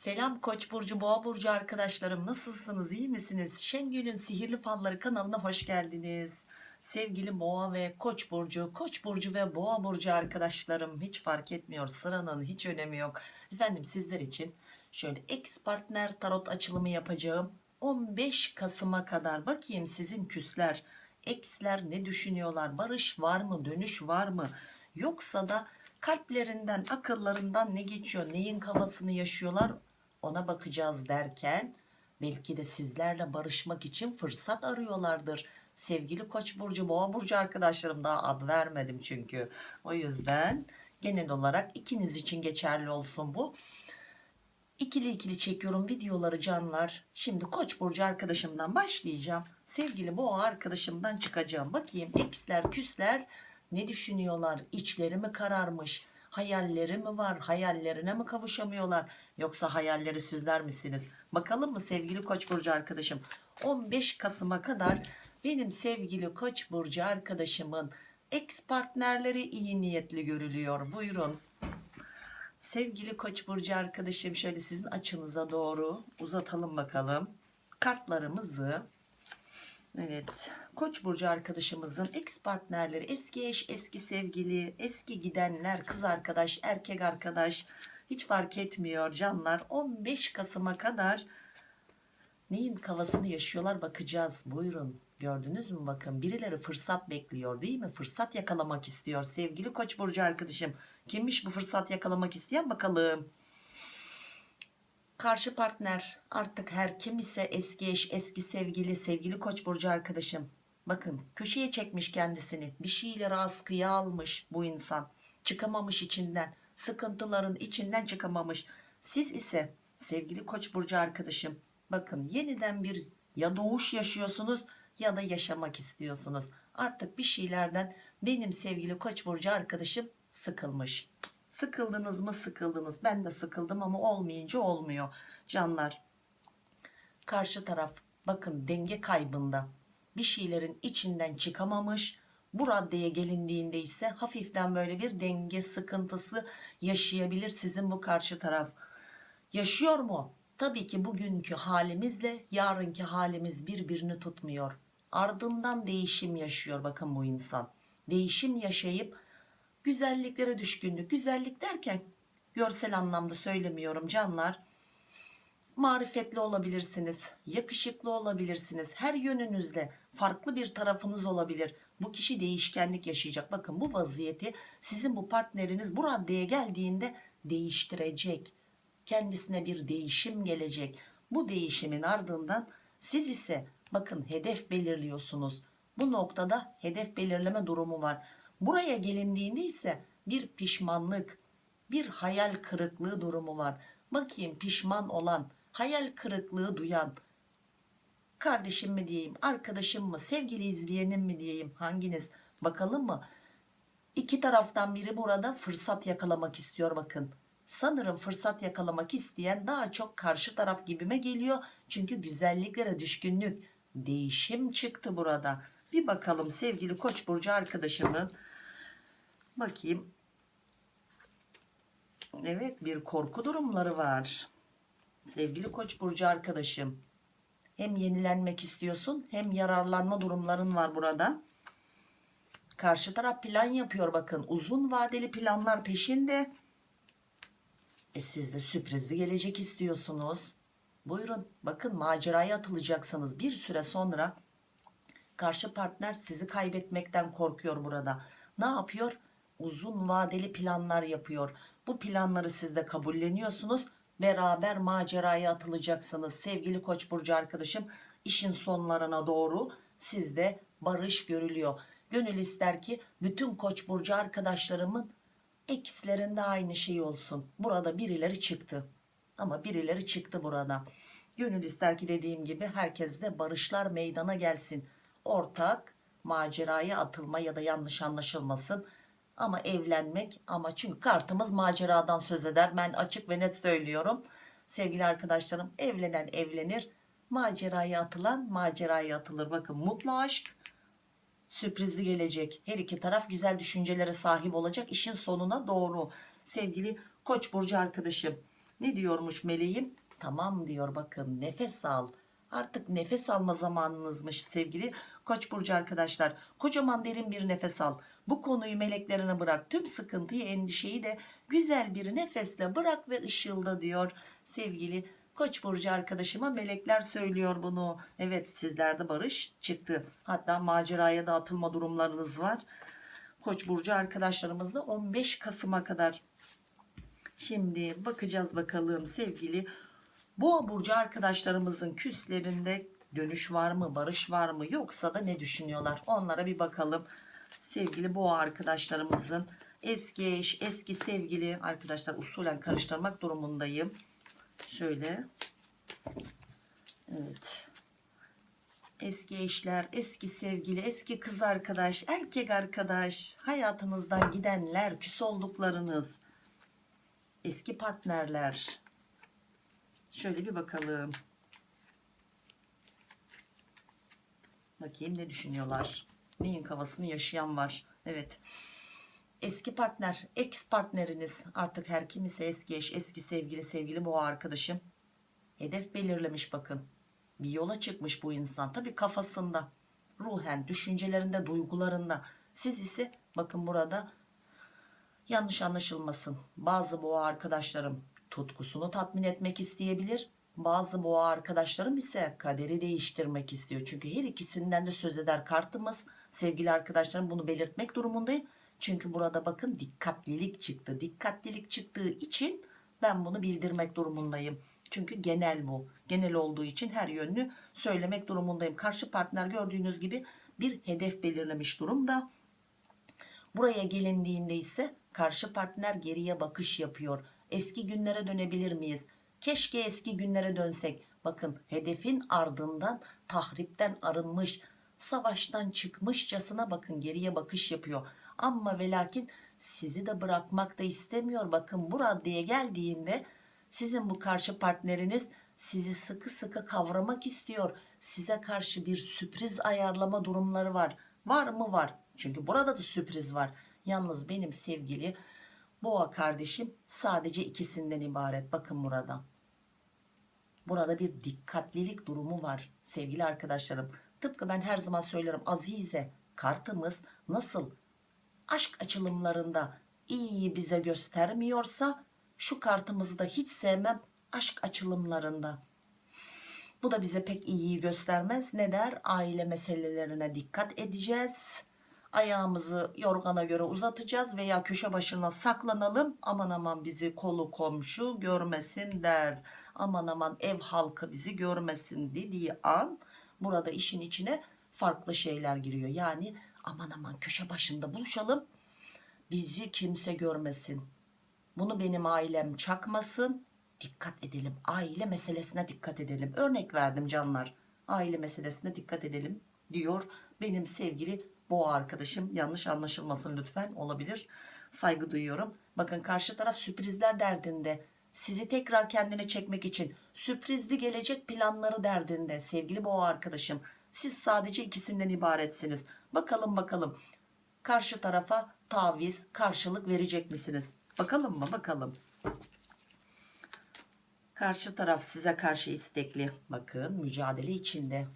Selam Koç burcu, Boğa burcu arkadaşlarım. Nasılsınız? iyi misiniz? Şengül'ün Sihirli Falları kanalına hoş geldiniz. Sevgili Boğa ve Koç burcu, Koç burcu ve Boğa burcu arkadaşlarım hiç fark etmiyor. Sıranın hiç önemi yok. Efendim sizler için şöyle ex partner tarot açılımı yapacağım. 15 Kasım'a kadar bakayım sizin küsler, eksler ne düşünüyorlar? Barış var mı? Dönüş var mı? Yoksa da kalplerinden, akıllarından ne geçiyor? Neyin kafasını yaşıyorlar? Ona bakacağız derken belki de sizlerle barışmak için fırsat arıyorlardır. Sevgili Koç burcu, Boğa burcu arkadaşlarım daha ad vermedim çünkü. O yüzden genel olarak ikiniz için geçerli olsun bu. İkili ikili çekiyorum videoları canlar. Şimdi Koç burcu arkadaşımdan başlayacağım. Sevgili Boğa arkadaşımdan çıkacağım. Bakayım eksler, küsler ne düşünüyorlar? İçleri mi kararmış? Hayalleri mi var? Hayallerine mi kavuşamıyorlar? Yoksa hayalleri sizler misiniz? Bakalım mı sevgili Koç burcu arkadaşım? 15 Kasım'a kadar benim sevgili Koç burcu arkadaşımın ex partnerleri iyi niyetli görülüyor. Buyurun. Sevgili Koç burcu arkadaşım şöyle sizin açınıza doğru uzatalım bakalım. Kartlarımızı Evet, Koç burcu arkadaşımızın ex partnerleri, eski eş, eski sevgili, eski gidenler, kız arkadaş, erkek arkadaş hiç fark etmiyor canlar. 15 Kasım'a kadar neyin kafasını yaşıyorlar bakacağız. Buyurun. Gördünüz mü bakın birileri fırsat bekliyor değil mi? Fırsat yakalamak istiyor sevgili Koç burcu arkadaşım. Kimmiş bu fırsat yakalamak isteyen bakalım. Karşı partner artık her kim ise eski eş, eski sevgili, sevgili koç burcu arkadaşım. Bakın köşeye çekmiş kendisini. Bir şeyleri askıya almış bu insan. Çıkamamış içinden. Sıkıntıların içinden çıkamamış. Siz ise sevgili koç burcu arkadaşım. Bakın yeniden bir ya doğuş yaşıyorsunuz ya da yaşamak istiyorsunuz. Artık bir şeylerden benim sevgili koç burcu arkadaşım sıkılmış. Sıkıldınız mı sıkıldınız. Ben de sıkıldım ama olmayınca olmuyor. Canlar karşı taraf bakın denge kaybında bir şeylerin içinden çıkamamış. Bu raddeye gelindiğinde ise hafiften böyle bir denge sıkıntısı yaşayabilir sizin bu karşı taraf. Yaşıyor mu? Tabii ki bugünkü halimizle yarınki halimiz birbirini tutmuyor. Ardından değişim yaşıyor bakın bu insan. Değişim yaşayıp güzelliklere düşkünlük. Güzellik derken görsel anlamda söylemiyorum canlar. Marifetli olabilirsiniz, yakışıklı olabilirsiniz. Her yönünüzde farklı bir tarafınız olabilir. Bu kişi değişkenlik yaşayacak. Bakın bu vaziyeti sizin bu partneriniz bu raddeye geldiğinde değiştirecek. Kendisine bir değişim gelecek. Bu değişimin ardından siz ise bakın hedef belirliyorsunuz. Bu noktada hedef belirleme durumu var. Buraya gelindiğinde ise bir pişmanlık, bir hayal kırıklığı durumu var. Bakayım pişman olan, hayal kırıklığı duyan, kardeşim mi diyeyim, arkadaşım mı, sevgili izleyenim mi diyeyim, hanginiz? Bakalım mı? İki taraftan biri burada fırsat yakalamak istiyor bakın. Sanırım fırsat yakalamak isteyen daha çok karşı taraf gibime geliyor. Çünkü güzelliklere düşkünlük, değişim çıktı burada. Bir bakalım sevgili Koç burcu arkadaşımın Bakayım. Evet bir korku durumları var. Sevgili Koç burcu arkadaşım. Hem yenilenmek istiyorsun hem yararlanma durumların var burada. Karşı taraf plan yapıyor bakın. Uzun vadeli planlar peşinde. E siz de sürprizli gelecek istiyorsunuz. Buyurun bakın maceraya atılacaksınız. Bir süre sonra karşı partner sizi kaybetmekten korkuyor burada. Ne yapıyor? Uzun vadeli planlar yapıyor. Bu planları siz de kabulleniyorsunuz. Beraber maceraya atılacaksınız. Sevgili Koç burcu arkadaşım, işin sonlarına doğru sizde barış görülüyor. Gönül ister ki bütün Koç burcu arkadaşlarımın ekslerinde aynı şey olsun. Burada birileri çıktı. Ama birileri çıktı burada. Gönül ister ki dediğim gibi herkes de barışlar meydana gelsin. Ortak maceraya atılma ya da yanlış anlaşılmasın ama evlenmek ama çünkü kartımız maceradan söz eder. Ben açık ve net söylüyorum. Sevgili arkadaşlarım evlenen evlenir maceraya atılan maceraya atılır. Bakın mutlu aşk sürprizli gelecek. Her iki taraf güzel düşüncelere sahip olacak işin sonuna doğru. Sevgili koç burcu arkadaşım Ne diyormuş meleğim? Tamam diyor bakın nefes al. Artık nefes alma zamanınızmış sevgili Koç burcu arkadaşlar. Kocaman derin bir nefes al. Bu konuyu meleklerine bırak. Tüm sıkıntıyı, endişeyi de güzel bir nefesle bırak ve ışılda diyor sevgili Koç burcu arkadaşıma melekler söylüyor bunu. Evet sizlerde barış çıktı. Hatta maceraya da atılma durumlarınız var. Koç burcu arkadaşlarımızla 15 Kasım'a kadar. Şimdi bakacağız bakalım sevgili Boğa burcu arkadaşlarımızın küslerinde dönüş var mı, barış var mı yoksa da ne düşünüyorlar? Onlara bir bakalım. Sevgili boğa arkadaşlarımızın eski eş, eski sevgili arkadaşlar usulen karıştırmak durumundayım. Şöyle. Evet. Eski eşler, eski sevgili, eski kız arkadaş, erkek arkadaş, hayatınızdan gidenler, küs olduklarınız, eski partnerler. Şöyle bir bakalım. Bakayım ne düşünüyorlar. Neyin kafasını yaşayan var. Evet. Eski partner, ex partneriniz artık her kim ise eski eş, eski sevgili, sevgili boğa arkadaşım. Hedef belirlemiş bakın. Bir yola çıkmış bu insan. Tabii kafasında, ruhen, düşüncelerinde, duygularında. Siz ise bakın burada yanlış anlaşılmasın. Bazı boğa arkadaşlarım tutkusunu tatmin etmek isteyebilir. Bazı boğa arkadaşlarım ise kaderi değiştirmek istiyor. Çünkü her ikisinden de söz eder kartımız. Sevgili arkadaşlarım bunu belirtmek durumundayım. Çünkü burada bakın dikkatlilik çıktı. Dikkatlilik çıktığı için ben bunu bildirmek durumundayım. Çünkü genel bu. Genel olduğu için her yönlü söylemek durumundayım. Karşı partner gördüğünüz gibi bir hedef belirlemiş durumda. Buraya gelindiğinde ise karşı partner geriye bakış yapıyor. Eski günlere dönebilir miyiz? Keşke eski günlere dönsek. Bakın hedefin ardından tahripten arınmış, savaştan çıkmışçasına bakın geriye bakış yapıyor. Ama ve lakin sizi de bırakmak da istemiyor. Bakın bu raddeye geldiğinde sizin bu karşı partneriniz sizi sıkı sıkı kavramak istiyor. Size karşı bir sürpriz ayarlama durumları var. Var mı var? Çünkü burada da sürpriz var. Yalnız benim sevgili boğa kardeşim sadece ikisinden ibaret. Bakın burada. Burada bir dikkatlilik durumu var sevgili arkadaşlarım. Tıpkı ben her zaman söylerim Azize kartımız nasıl aşk açılımlarında iyi bize göstermiyorsa şu kartımızı da hiç sevmem aşk açılımlarında. Bu da bize pek iyiyi göstermez. Ne der? Aile meselelerine dikkat edeceğiz. Ayağımızı yorgana göre uzatacağız veya köşe başına saklanalım. Aman aman bizi kolu komşu görmesin der. Aman aman ev halkı bizi görmesin dediği an burada işin içine farklı şeyler giriyor. Yani aman aman köşe başında buluşalım. Bizi kimse görmesin. Bunu benim ailem çakmasın. Dikkat edelim. Aile meselesine dikkat edelim. Örnek verdim canlar. Aile meselesine dikkat edelim diyor benim sevgili boğa arkadaşım. Yanlış anlaşılmasın lütfen olabilir. Saygı duyuyorum. Bakın karşı taraf sürprizler derdinde. Sizi tekrar kendine çekmek için sürprizli gelecek planları derdinde sevgili boğa arkadaşım. Siz sadece ikisinden ibaretsiniz. Bakalım bakalım karşı tarafa taviz karşılık verecek misiniz? Bakalım mı bakalım. Karşı taraf size karşı istekli. Bakın mücadele içinde.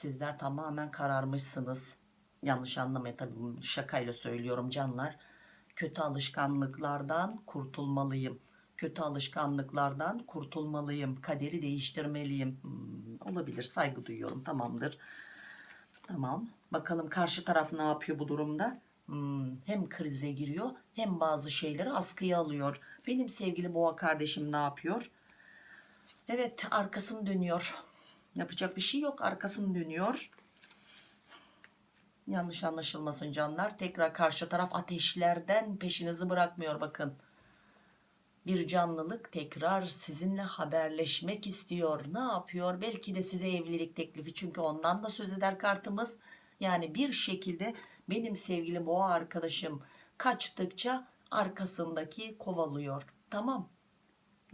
Sizler tamamen kararmışsınız. Yanlış anlamayın tabii şakayla söylüyorum canlar. Kötü alışkanlıklardan kurtulmalıyım. Kötü alışkanlıklardan kurtulmalıyım. Kaderi değiştirmeliyim. Hmm, olabilir saygı duyuyorum tamamdır. Tamam. Bakalım karşı taraf ne yapıyor bu durumda? Hmm, hem krize giriyor hem bazı şeyleri askıya alıyor. Benim sevgili boğa kardeşim ne yapıyor? Evet arkasını dönüyor. Yapacak bir şey yok arkasını dönüyor. Yanlış anlaşılmasın canlar. Tekrar karşı taraf ateşlerden peşinizi bırakmıyor bakın. Bir canlılık tekrar sizinle haberleşmek istiyor. Ne yapıyor? Belki de size evlilik teklifi. Çünkü ondan da söz eder kartımız. Yani bir şekilde benim sevgili boğa arkadaşım kaçtıkça arkasındaki kovalıyor. Tamam.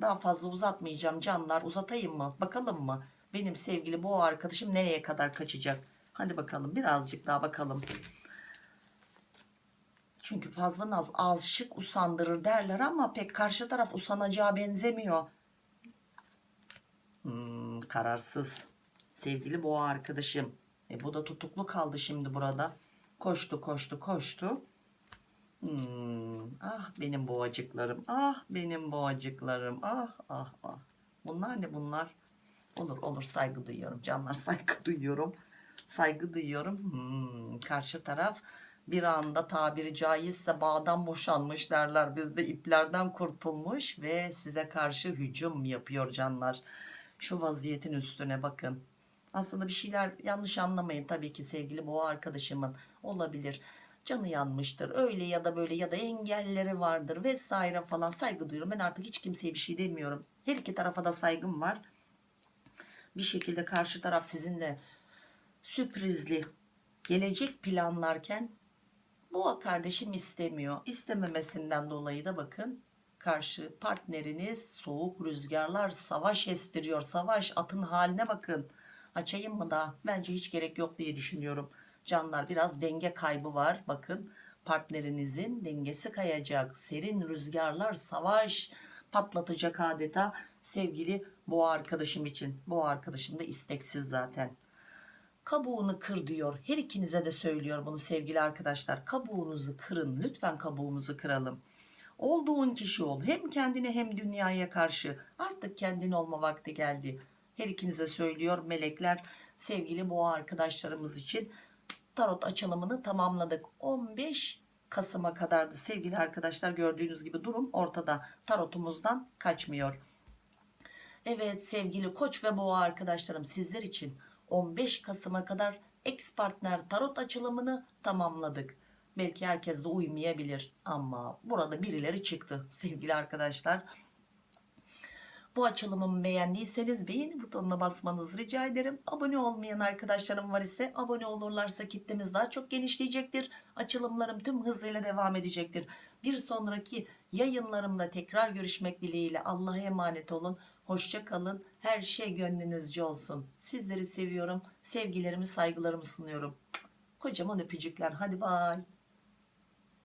Daha fazla uzatmayacağım canlar. Uzatayım mı? Bakalım mı? Benim sevgili boğa arkadaşım nereye kadar kaçacak? Hadi bakalım birazcık daha bakalım. Çünkü fazla naz aşık usandırır derler ama pek karşı taraf usanacağı benzemiyor. Hmm, kararsız. Sevgili boğa arkadaşım. E, bu da tutuklu kaldı şimdi burada. Koştu koştu koştu. Hmm, ah benim boğacıklarım. Ah benim boğacıklarım. Ah ah ah. Bunlar ne bunlar? Olur olur saygı duyuyorum. Canlar saygı duyuyorum. Saygı duyuyorum. Hmm, karşı taraf bir anda tabiri caizse bağdan boşanmış derler. Bizde iplerden kurtulmuş ve size karşı hücum yapıyor canlar. Şu vaziyetin üstüne bakın. Aslında bir şeyler yanlış anlamayın tabii ki sevgili boğa arkadaşımın olabilir. Canı yanmıştır öyle ya da böyle ya da engelleri vardır vesaire falan saygı duyuyorum. Ben artık hiç kimseye bir şey demiyorum. Her iki tarafa da saygım var. Bir şekilde karşı taraf sizinle sürprizli gelecek planlarken boğa kardeşim istemiyor. İstememesinden dolayı da bakın karşı partneriniz soğuk rüzgarlar savaş estiriyor. Savaş atın haline bakın. Açayım mı daha? Bence hiç gerek yok diye düşünüyorum. Canlar biraz denge kaybı var. Bakın partnerinizin dengesi kayacak. Serin rüzgarlar savaş patlatacak adeta sevgili boğa arkadaşım için. Boğa arkadaşım da isteksiz zaten kabuğunu kır diyor. Her ikinize de söylüyor bunu sevgili arkadaşlar. Kabuğunuzu kırın. Lütfen kabuğumuzu kıralım. Olduğun kişi ol. Hem kendine hem dünyaya karşı. Artık kendin olma vakti geldi. Her ikinize söylüyor melekler. Sevgili boğa arkadaşlarımız için tarot açılımını tamamladık. 15 Kasım'a kadardı sevgili arkadaşlar. Gördüğünüz gibi durum ortada. Tarotumuzdan kaçmıyor. Evet sevgili koç ve boğa arkadaşlarım sizler için 15 Kasım'a kadar ex partner tarot açılımını tamamladık. Belki herkes de uymayabilir ama burada birileri çıktı sevgili arkadaşlar. Bu açılımımı beğendiyseniz beğeni butonuna basmanızı rica ederim. Abone olmayan arkadaşlarım var ise abone olurlarsa kitlemiz daha çok genişleyecektir. Açılımlarım tüm hızıyla devam edecektir. Bir sonraki yayınlarımda tekrar görüşmek dileğiyle Allah'a emanet olun. Hoşça kalın. Her şey gönlünüzce olsun. Sizleri seviyorum. Sevgilerimi, saygılarımı sunuyorum. Kocaman öpücükler. Hadi bay.